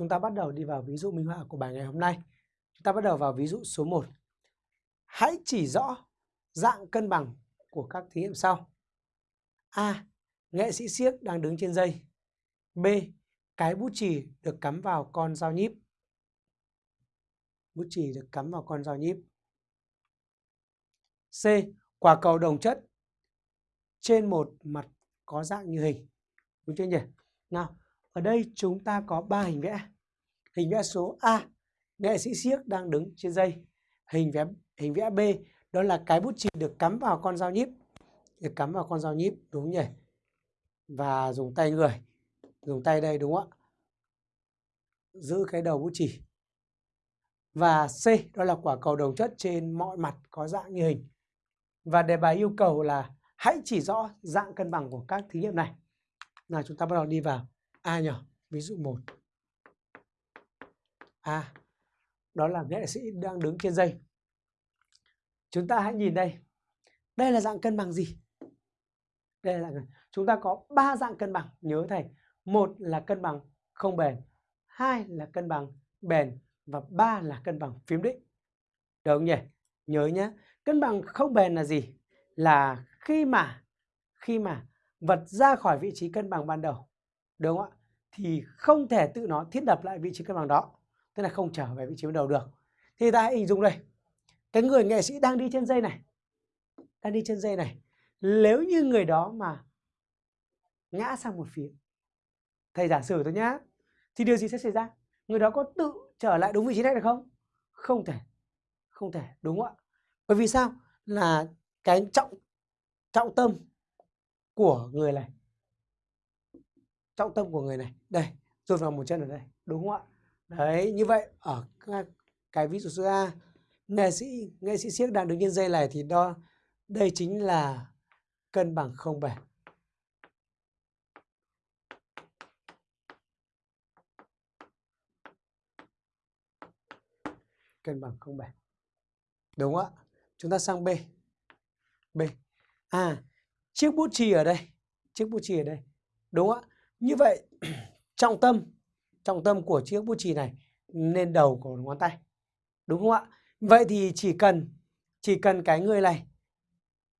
chúng ta bắt đầu đi vào ví dụ minh họa của bài ngày hôm nay. Chúng ta bắt đầu vào ví dụ số 1. Hãy chỉ rõ dạng cân bằng của các thí nghiệm sau. A. Nghệ sĩ siếc đang đứng trên dây. B. Cái bút chì được cắm vào con dao nhíp. Bút chì được cắm vào con dao nhíp. C. Quả cầu đồng chất trên một mặt có dạng như hình. Đúng chưa nhỉ? Nào, ở đây chúng ta có 3 hình vẽ. Hình vẽ số A, nghệ sĩ siếc đang đứng trên dây. Hình vẽ hình vẽ B, đó là cái bút chì được cắm vào con dao nhíp. Được cắm vào con dao nhíp, đúng nhỉ? Và dùng tay người. Dùng tay đây đúng không ạ? Giữ cái đầu bút chì. Và C, đó là quả cầu đồng chất trên mọi mặt có dạng như hình. Và đề bài yêu cầu là hãy chỉ rõ dạng cân bằng của các thí nghiệm này. Nào chúng ta bắt đầu đi vào À, A nhỏ, ví dụ 1. A, à, đó là nghệ sĩ đang đứng trên dây. Chúng ta hãy nhìn đây. Đây là dạng cân bằng gì? Đây là dạng Chúng ta có ba dạng cân bằng, nhớ thầy. Một là cân bằng không bền, hai là cân bằng bền và ba là cân bằng phím định. Được không nhỉ? Nhớ nhé. Cân bằng không bền là gì? Là khi mà khi mà vật ra khỏi vị trí cân bằng ban đầu đúng không ạ thì không thể tự nó thiết lập lại vị trí cân bằng đó, tức là không trở về vị trí ban đầu được. Thì ta hãy hình dung đây, cái người nghệ sĩ đang đi trên dây này, đang đi trên dây này, nếu như người đó mà ngã sang một phía, thầy giả sử thôi nhá, thì điều gì sẽ xảy ra? Người đó có tự trở lại đúng vị trí này được không? Không thể không thể, đúng không ạ? Bởi vì sao? Là cái trọng trọng tâm của người này trọng tâm của người này. Đây dồn vào một chân ở đây đúng không ạ? Đấy như vậy ở cái ví dụ số A nghệ sĩ nghệ sĩ siếc đang đứng trên dây này thì đo đây chính là cân bằng không bền. Cân bằng không bền. Đúng không ạ? Chúng ta sang B. B. À chiếc bút chì ở đây chiếc bút chì ở đây đúng không ạ như vậy, trọng tâm trọng tâm của chiếc bút chì này lên đầu của ngón tay, đúng không ạ? Vậy thì chỉ cần chỉ cần cái người này,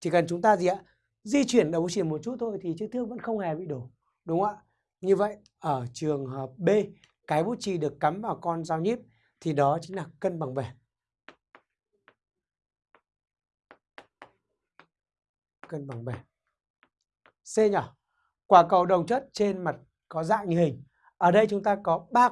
chỉ cần chúng ta gì ạ? Di chuyển đầu bút chì một chút thôi thì chiếc thước vẫn không hề bị đổ, đúng không ạ? Như vậy, ở trường hợp B, cái bút chì được cắm vào con dao nhíp thì đó chính là cân bằng bền. Cân bằng bền. C nhỏ quả cầu đồng chất trên mặt có dạng như hình. Ở đây chúng ta có ba